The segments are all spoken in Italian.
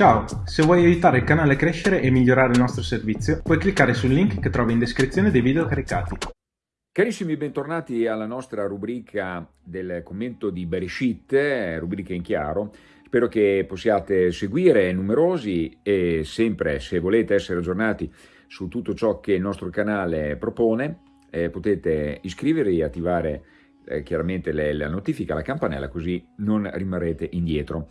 Ciao, se vuoi aiutare il canale a crescere e migliorare il nostro servizio, puoi cliccare sul link che trovi in descrizione dei video caricati. Carissimi, bentornati alla nostra rubrica del commento di Bereshit, rubrica in chiaro. Spero che possiate seguire numerosi e sempre, se volete essere aggiornati su tutto ciò che il nostro canale propone, eh, potete iscrivervi e attivare eh, chiaramente le, la notifica, la campanella, così non rimarrete indietro.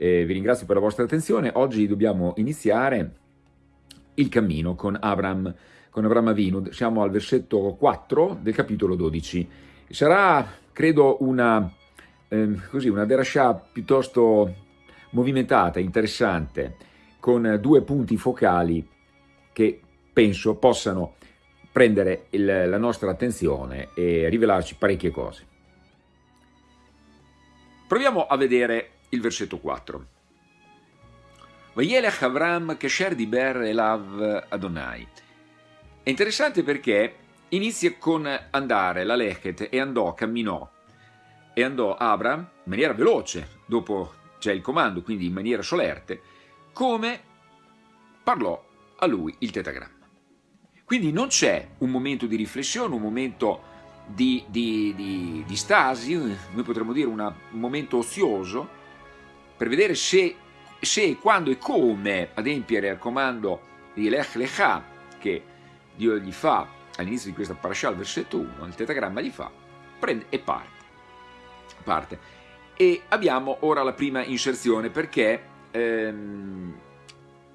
Eh, vi ringrazio per la vostra attenzione. Oggi dobbiamo iniziare il cammino con Avram, con Avram Avinu. Siamo al versetto 4 del capitolo 12. Sarà, credo, una, eh, così, una derascià piuttosto movimentata, interessante, con due punti focali che penso possano prendere il, la nostra attenzione e rivelarci parecchie cose. Proviamo a vedere il versetto 4. Vayelech Avram Kesher Diber Elav Adonai. È interessante perché inizia con andare, la Lechet, e andò, camminò, e andò Abram in maniera veloce, dopo c'è il comando, quindi in maniera solerte, come parlò a lui il tetagramma. Quindi non c'è un momento di riflessione, un momento di, di, di, di stasi, noi potremmo dire un momento ozioso, per vedere se, se, quando e come adempiere al comando di Lech Lecha che Dio gli fa all'inizio di questa parasha, al versetto 1, il tetagramma gli fa, prende e parte. parte. E abbiamo ora la prima inserzione perché ehm,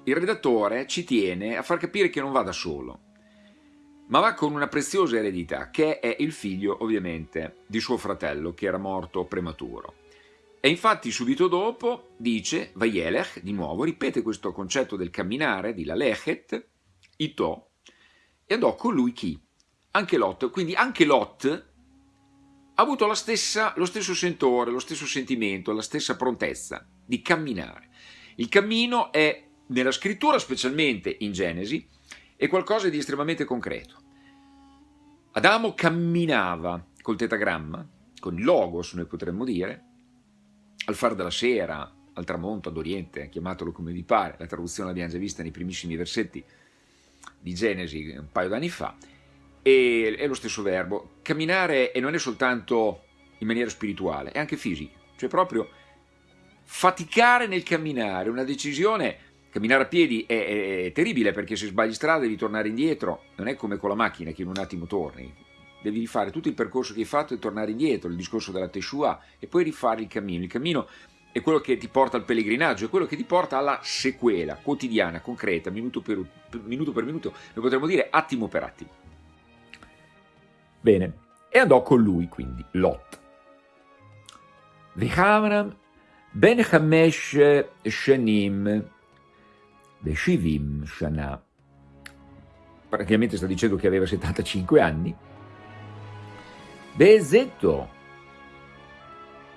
il redattore ci tiene a far capire che non va da solo, ma va con una preziosa eredità, che è il figlio ovviamente di suo fratello che era morto prematuro. E infatti subito dopo dice, Vayelech, di nuovo, ripete questo concetto del camminare, di la lechet, ito, e andò con lui chi? Anche Lot. Quindi anche Lot ha avuto stessa, lo stesso sentore, lo stesso sentimento, la stessa prontezza di camminare. Il cammino è, nella scrittura, specialmente in Genesi, è qualcosa di estremamente concreto. Adamo camminava col tetagramma, con il logos, noi potremmo dire, al far della sera, al tramonto, ad oriente, chiamatelo come vi pare, la traduzione l'abbiamo già vista nei primissimi versetti di Genesi un paio d'anni fa, e è lo stesso verbo. Camminare e non è soltanto in maniera spirituale, è anche fisica, cioè proprio faticare nel camminare, una decisione, camminare a piedi è, è, è terribile perché se sbagli strada devi tornare indietro, non è come con la macchina che in un attimo torni, devi rifare tutto il percorso che hai fatto e tornare indietro, il discorso della Teshua, e poi rifare il cammino. Il cammino è quello che ti porta al pellegrinaggio, è quello che ti porta alla sequela quotidiana, concreta, minuto per minuto, per minuto noi potremmo dire attimo per attimo. Bene, e andò con lui quindi, Lot. Vechamram ben Hamesh Shanim Veshivim Shana. Praticamente sta dicendo che aveva 75 anni, Bezetto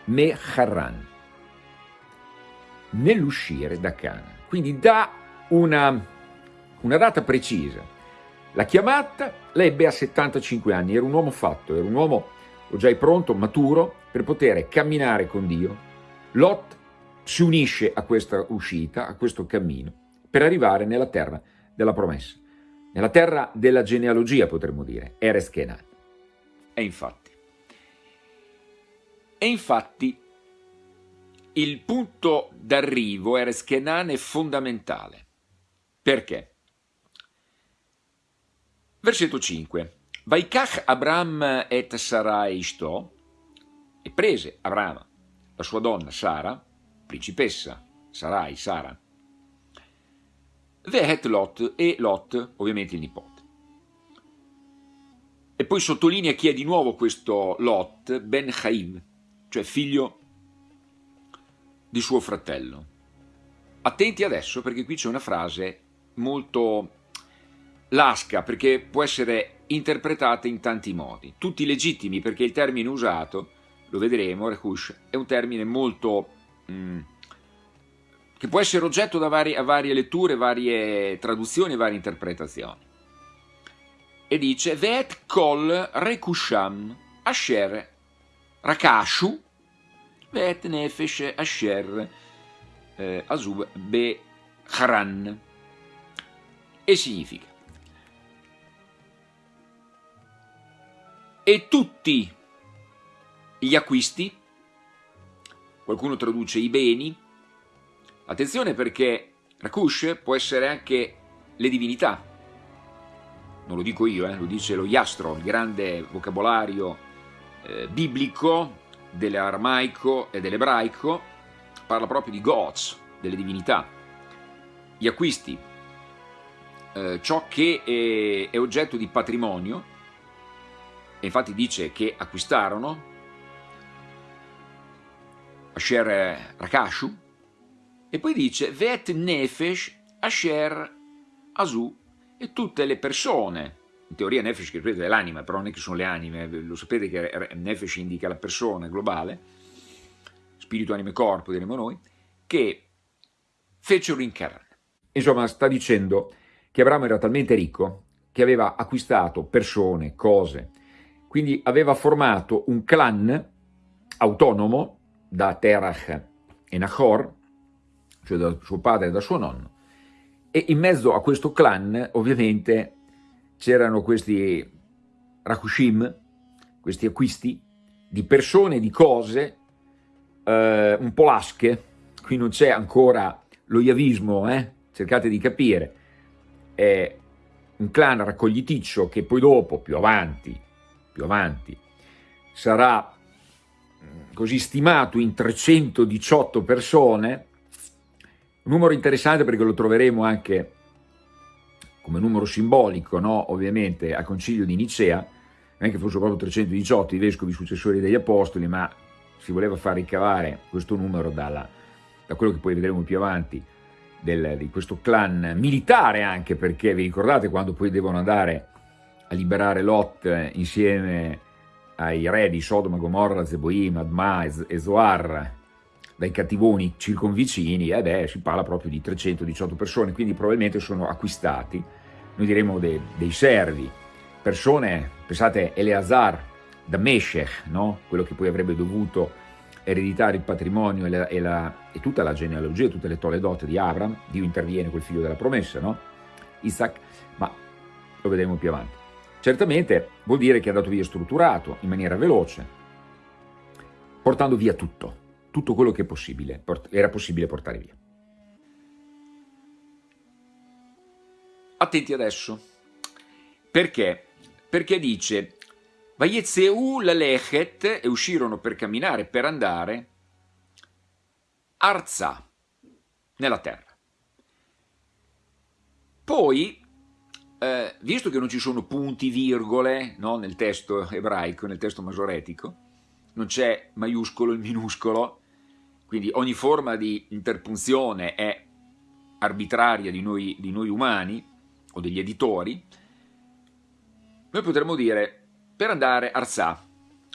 Meharan nell'uscire da Cana. Quindi dà una, una data precisa. La chiamata l'ebbe a 75 anni, era un uomo fatto, era un uomo già pronto, maturo, per poter camminare con Dio. Lot si unisce a questa uscita, a questo cammino, per arrivare nella terra della promessa, nella terra della genealogia potremmo dire, Kenan. E infatti, e infatti il punto d'arrivo, Kenan, è fondamentale. Perché? Versetto 5. Vaikach Abram et Sarai Ishto, e prese Abramo, la sua donna Sara, principessa, Sarai, Sara, Vehet Lot e Lot, ovviamente il nipote. E poi sottolinea chi è di nuovo questo Lot, Ben Chaiv, cioè figlio di suo fratello. Attenti adesso perché qui c'è una frase molto lasca perché può essere interpretata in tanti modi, tutti legittimi perché il termine usato, lo vedremo, Rehush, è un termine molto... Mm, che può essere oggetto da varie, varie letture, varie traduzioni, varie interpretazioni. E dice, Vet kol rekusham asher Rakashu, Vet Nefesh Asher eh, Azub Be Haran, e significa e tutti gli acquisti, qualcuno traduce i beni, attenzione perché Rakush può essere anche le divinità, non lo dico io, eh, lo dice lo Iastro, il grande vocabolario eh, biblico dell'aramaico e dell'ebraico, parla proprio di gods, delle divinità, gli acquisti, eh, ciò che è, è, oggetto di patrimonio, e infatti dice che acquistarono Asher Rakashu, e poi dice Vet Nefesh Asher Asu e tutte le persone, in teoria Nefesh che è l'anima, però non è che sono le anime, lo sapete che Nefesh indica la persona globale, spirito, anima e corpo diremo noi, che fecero in Canaan. Insomma, sta dicendo che Abramo era talmente ricco che aveva acquistato persone, cose, quindi aveva formato un clan autonomo da Terach e Nahor, cioè da suo padre e da suo nonno, e in mezzo a questo clan ovviamente c'erano questi Rakushim, questi acquisti di persone, di cose eh, un po' lasche, qui non c'è ancora lo yavismo, eh? cercate di capire, è un clan raccogliticcio che poi dopo, più avanti, più avanti, sarà mm, così stimato in 318 persone, un numero interessante perché lo troveremo anche come numero simbolico, no? ovviamente, al concilio di Nicea, non è che fossero proprio 318 i vescovi successori degli apostoli, ma si voleva far ricavare questo numero dalla, da quello che poi vedremo più avanti, del, di questo clan militare anche, perché vi ricordate quando poi devono andare a liberare Lot insieme ai re di Sodoma, Gomorra, Zeboim, Adma e Zoar, dai cattivoni circonvicini, e beh, si parla proprio di 318 persone, quindi probabilmente sono acquistati, noi diremo dei, dei servi, persone, pensate Eleazar da Meshech, no? quello che poi avrebbe dovuto ereditare il patrimonio e, la, e, la, e tutta la genealogia, tutte le toledote di Abram, Dio interviene col figlio della promessa, no? Isaac, ma lo vedremo più avanti. Certamente vuol dire che è andato via strutturato, in maniera veloce, portando via tutto, tutto quello che possibile, era possibile portare via. Attenti adesso, perché? Perché dice, Vayetzeu lalechet, e uscirono per camminare, per andare, Arza, nella terra. Poi, eh, visto che non ci sono punti, virgole, no, nel testo ebraico, nel testo masoretico, non c'è maiuscolo e minuscolo, quindi ogni forma di interpunzione è arbitraria di noi, di noi umani o degli editori, noi potremmo dire per andare Arsà,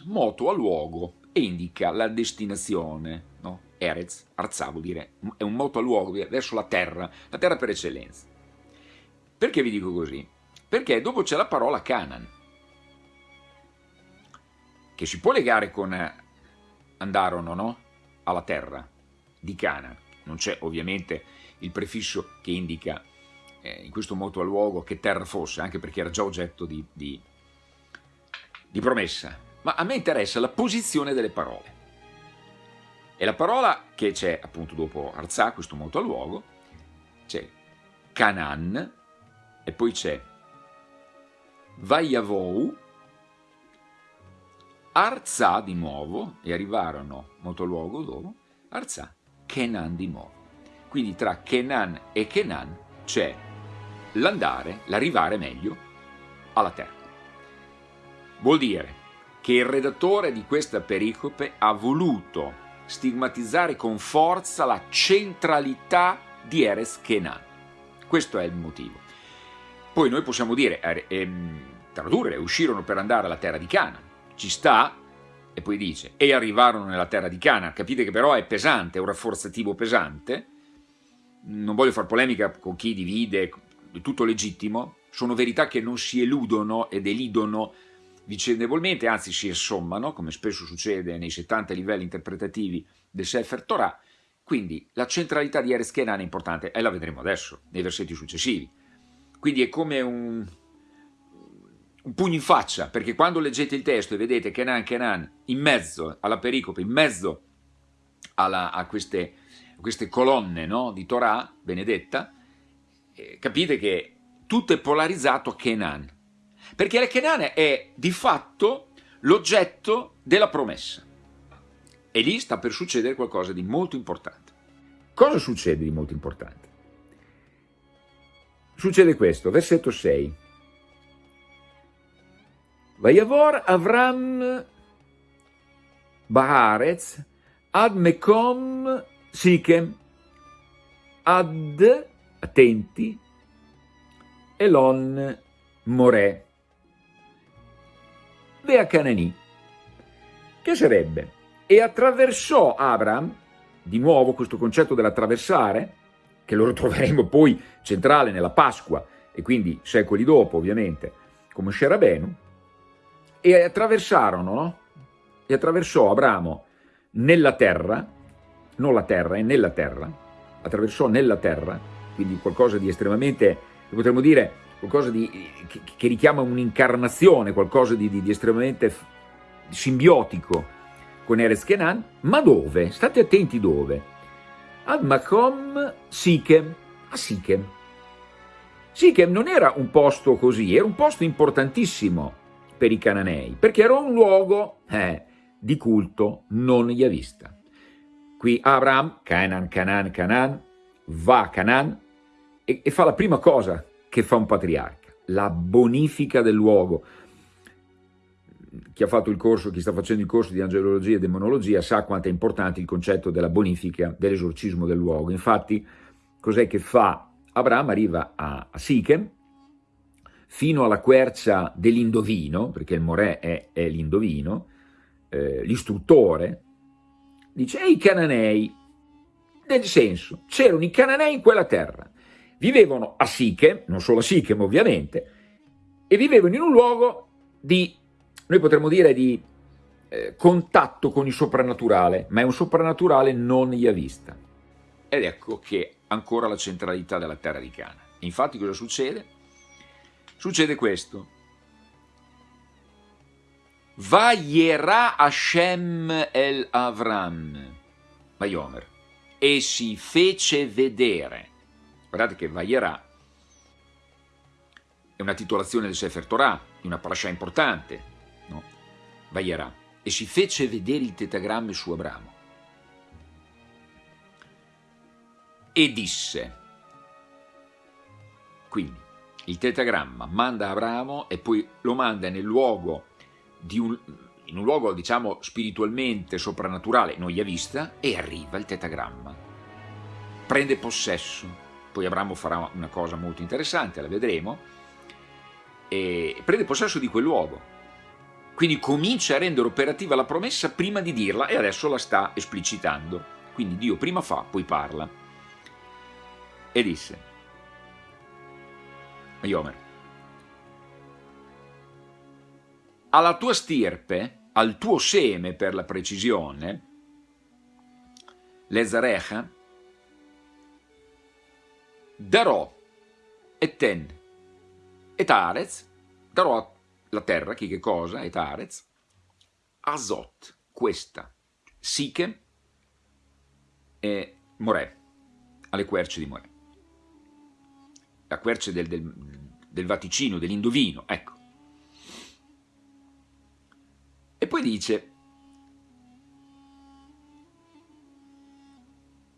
moto a luogo e indica la destinazione, no? Erez, Arzà vuol dire, è un moto a luogo verso la terra, la terra per eccellenza. Perché vi dico così? Perché dopo c'è la parola Canaan, che si può legare con andarono, no? alla terra di Cana. Non c'è ovviamente il prefisso che indica eh, in questo moto a luogo che terra fosse, anche perché era già oggetto di, di, di promessa. Ma a me interessa la posizione delle parole. E la parola che c'è appunto dopo Arzà, questo moto a luogo, c'è Canaan e poi c'è Vaiavou, Arzà di nuovo, e arrivarono molto luogo dopo, Arzà, Kenan di nuovo. Quindi tra Kenan e Kenan c'è l'andare, l'arrivare meglio, alla terra. Vuol dire che il redattore di questa pericope ha voluto stigmatizzare con forza la centralità di Eres Kenan. Questo è il motivo. Poi noi possiamo dire, eh, ehm, tradurre, uscirono per andare alla terra di Canaan ci sta, e poi dice, e arrivarono nella terra di Cana, capite che però è pesante, è un rafforzativo pesante, non voglio fare polemica con chi divide, è tutto legittimo, sono verità che non si eludono ed elidono vicendevolmente, anzi si assommano, come spesso succede nei 70 livelli interpretativi del Sefer Torah, Quindi la centralità di Kenan è importante e la vedremo adesso, nei versetti successivi. Quindi è come un, un pugno in faccia, perché quando leggete il testo e vedete Kenan, Kenan in mezzo alla pericope, in mezzo alla, a, queste, a, queste, colonne no, di Torah benedetta, eh, capite che tutto è polarizzato a Kenan, perché la Kenan è di fatto l'oggetto della promessa. E lì sta per succedere qualcosa di molto importante. Cosa succede di molto importante? Succede questo, versetto 6. Vayavor Avram Baharez ad Mekom Sikem ad, attenti, Elon More. Vea Canani, che sarebbe? E attraversò Abram, di nuovo questo concetto dell'attraversare, che lo troveremo poi centrale nella Pasqua, e quindi secoli dopo ovviamente, come Scerabenu, e attraversarono, no? E attraversò Abramo nella terra, non la terra, è nella terra, attraversò nella terra, quindi qualcosa di estremamente, potremmo dire, qualcosa di, che, che richiama un'incarnazione, qualcosa di, di, di, estremamente simbiotico con Erez Kenan, ma dove? State attenti dove? Ad Makom Sichem, a Sichem. Sichem non era un posto così, era un posto importantissimo per i cananei, perché era un luogo eh, di culto non yavista. Qui Abraham, Canaan, Canaan, Canaan, va a Canaan e, e fa la prima cosa che fa un patriarca, la bonifica del luogo. Chi ha fatto il corso, chi sta facendo il corso di angelologia e demonologia sa quanto è importante il concetto della bonifica, dell'esorcismo del luogo. Infatti, cos'è che fa? Abraham arriva a, a Sichem, fino alla quercia dell'indovino, perché il Morè è, è l'indovino, eh, l'istruttore, dice, e i cananei, nel senso, c'erano i cananei in quella terra, vivevano a Sichem, non solo a Sichem ovviamente, e vivevano in un luogo di, noi potremmo dire, di eh, contatto con il soprannaturale, ma è un soprannaturale non yavista. Ed ecco che ancora la centralità della terra di Cana. Infatti cosa succede? Succede questo. Vayera Hashem el Avram, Vayomer, e si fece vedere. Guardate che Vayera è una titolazione del Sefer Torah, di una parasha importante, no? Vayera, e si fece vedere il tetagramma su Abramo. E disse, quindi il tetagramma manda Abramo e poi lo manda nel luogo un, in un luogo diciamo spiritualmente soprannaturale, non gli ha vista, e arriva il tetagramma. Prende possesso, poi Abramo farà una cosa molto interessante, la vedremo, prende possesso di quel luogo. Quindi comincia a rendere operativa la promessa prima di dirla e adesso la sta esplicitando. Quindi Dio prima fa, poi parla. E disse, Yomer, alla tua stirpe, al tuo seme per la precisione, l'Ezarecha, darò Eten et Arez, darò la terra, chi che cosa, et Arez, Azot, questa, Sichem e Morè, alle querce di Morè. La querce del, del, del vaticino, dell'indovino, ecco. E poi dice,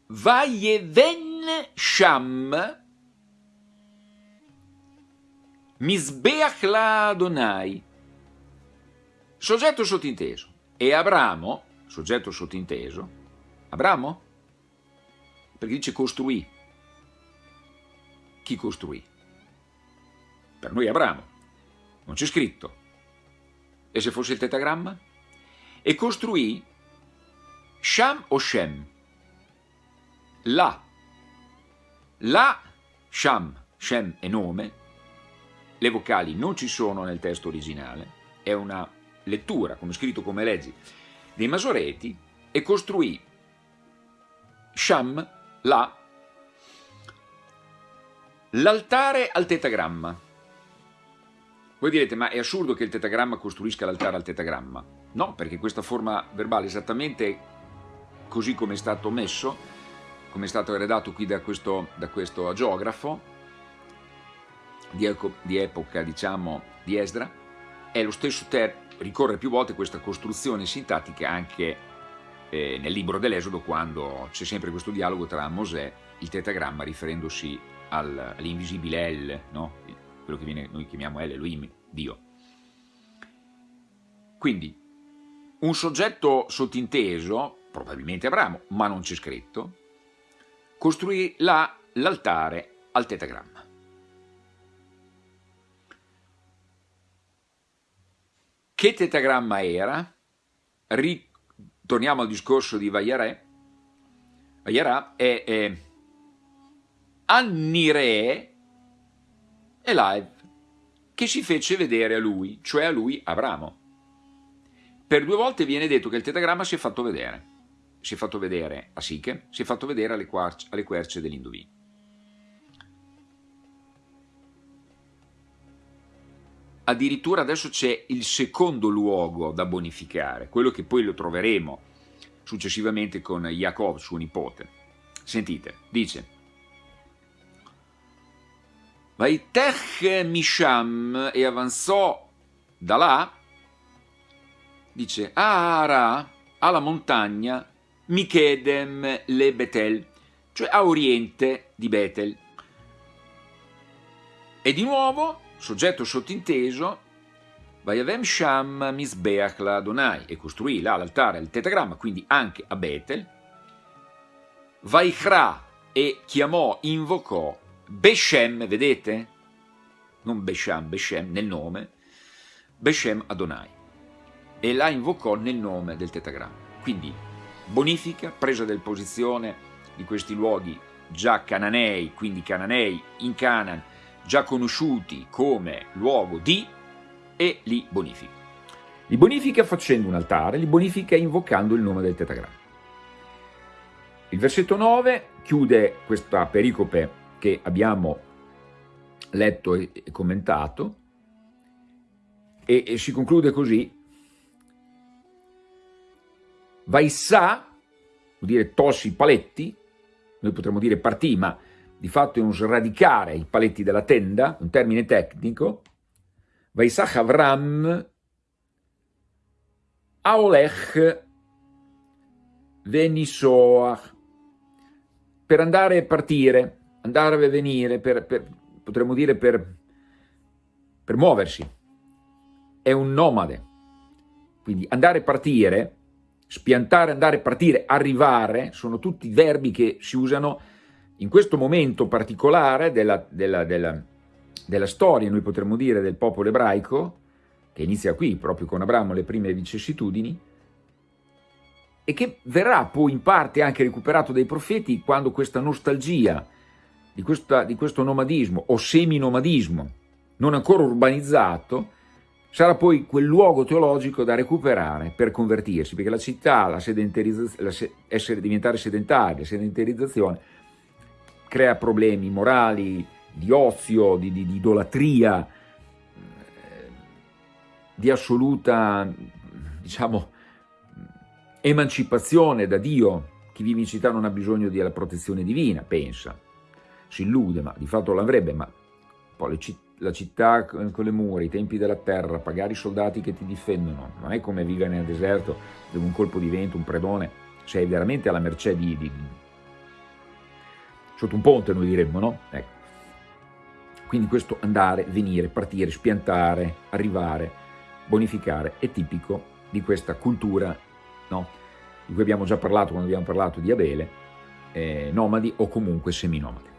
Vayeven Sham Misbeach la Adonai. Soggetto sottinteso. E Abramo, soggetto sottinteso, Abramo? Perché dice costruì. Chi costruì? Per noi Abramo. Non c'è scritto e se fosse il tetagramma? E costruì Sham o Shem. La. La, Sham, Shem è nome, le vocali non ci sono nel testo originale, è una lettura, come scritto come leggi, dei Masoreti, e costruì Sham, là, l'altare al tetagramma. Voi direte, ma è assurdo che il tetagramma costruisca l'altare al tetagramma. No, perché questa forma verbale esattamente così come è stato messo, come è stato eredato qui da questo, da questo geografo, di, di epoca, diciamo, di Esdra, è lo stesso termine, ricorre più volte questa costruzione sintattica anche eh, nel libro dell'Esodo quando c'è sempre questo dialogo tra Mosè, il tetagramma, riferendosi al, all'invisibile El, no? quello che viene, noi chiamiamo El, Elohim, Dio. Quindi, un soggetto sottinteso, probabilmente Abramo, ma non c'è scritto, costruì là l'altare al tetagramma. Che tetagramma era? Ritorniamo al discorso di Vayarè. Vayarà è, è Annire Elive, che si fece vedere a lui, cioè a lui Abramo. Per due volte viene detto che il tetagramma si è fatto vedere. Si è fatto vedere a Siche, si è fatto vedere alle, querce, alle querce dell'Indovino. addirittura adesso c'è il secondo luogo da bonificare, quello che poi lo troveremo successivamente con Jacob, suo nipote. Sentite, dice Vaitech Misham e avanzò da là, dice Ara, alla montagna, Michedem le Betel, cioè a oriente di Betel. E di nuovo soggetto sottinteso, Vayavem Sham Misbeach la Adonai, e costruì là l'altare al tetagramma, quindi anche a Betel, Vaikra e chiamò, invocò Beshem, vedete? Non Besham, Beshem nel nome, Beshem Adonai, e la invocò nel nome del tetagramma. Quindi bonifica, presa del posizione di questi luoghi già cananei, quindi cananei in Canaan, già conosciuti come luogo di, e li bonifica. Li bonifica facendo un altare, li bonifica invocando il nome del tetagramma. Il versetto 9 chiude questa pericope che abbiamo letto e commentato. E, e si conclude così. Vaissà, vuol dire tolsi i paletti, noi potremmo dire partì, ma di fatto è un sradicare i paletti della tenda, un termine tecnico, Vaisach Avram Aolech Venisoach, per andare e partire, andare e venire, per, per, potremmo dire per, per muoversi, è un nomade, quindi andare e partire, spiantare, andare e partire, arrivare, sono tutti verbi che si usano in questo momento particolare della, della, della, della storia, noi potremmo dire, del popolo ebraico, che inizia qui, proprio con Abramo, le prime vicissitudini, e che verrà poi in parte anche recuperato dai profeti quando questa nostalgia di, questa, di questo nomadismo o seminomadismo non ancora urbanizzato sarà poi quel luogo teologico da recuperare per convertirsi, perché la città, la la essere, diventare sedentaria, la sedentarizzazione crea problemi morali, di ozio, di, di, di idolatria, eh, di assoluta, diciamo, emancipazione da Dio. Chi vive in città non ha bisogno della protezione divina, pensa, si illude, ma di fatto l'avrebbe, ma poi la città con le mura, i tempi della terra, pagare i soldati che ti difendono, non è come vivere nel deserto dove un colpo di vento, un predone, sei veramente alla mercé di, di sotto un ponte noi diremmo, no? Ecco. Quindi questo andare, venire, partire, spiantare, arrivare, bonificare è tipico di questa cultura no? di cui abbiamo già parlato quando abbiamo parlato di Abele, eh, nomadi o comunque seminomadi.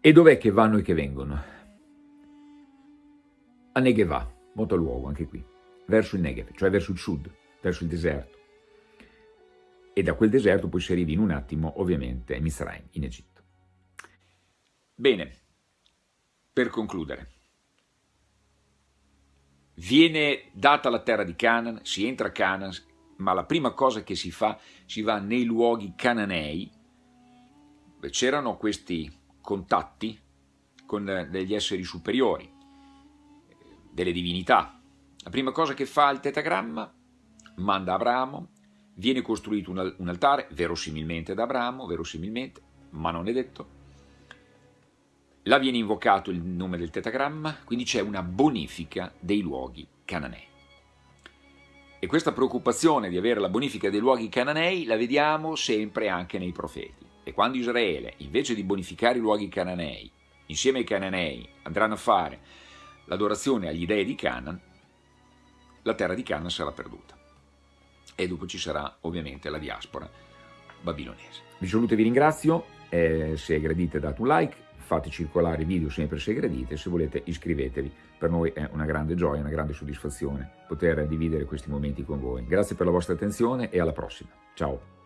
E dov'è che vanno e che vengono? A Negev, molto luogo anche qui, verso il Negev, cioè verso il sud, verso il deserto e da quel deserto poi si arrivi in un attimo ovviamente a Mizraim, in Egitto. Bene, per concludere, viene data la terra di Canaan, si entra a Canaan, ma la prima cosa che si fa, si va nei luoghi cananei, c'erano questi contatti con degli esseri superiori, delle divinità. La prima cosa che fa il tetagramma, manda Abramo, viene costruito un altare, verosimilmente da Abramo, verosimilmente, ma non è detto, Là viene invocato il nome del tetagramma, quindi c'è una bonifica dei luoghi cananei. E questa preoccupazione di avere la bonifica dei luoghi cananei la vediamo sempre anche nei profeti. E quando Israele, invece di bonificare i luoghi cananei, insieme ai cananei andranno a fare l'adorazione agli dei di Canaan, la terra di Canaan sarà perduta. E dopo ci sarà ovviamente la diaspora babilonese. Vi saluto e vi ringrazio, eh, se gradite date un like, fate circolare i video sempre se gradite, se volete iscrivetevi, per noi è una grande gioia, una grande soddisfazione poter dividere questi momenti con voi. Grazie per la vostra attenzione e alla prossima. Ciao!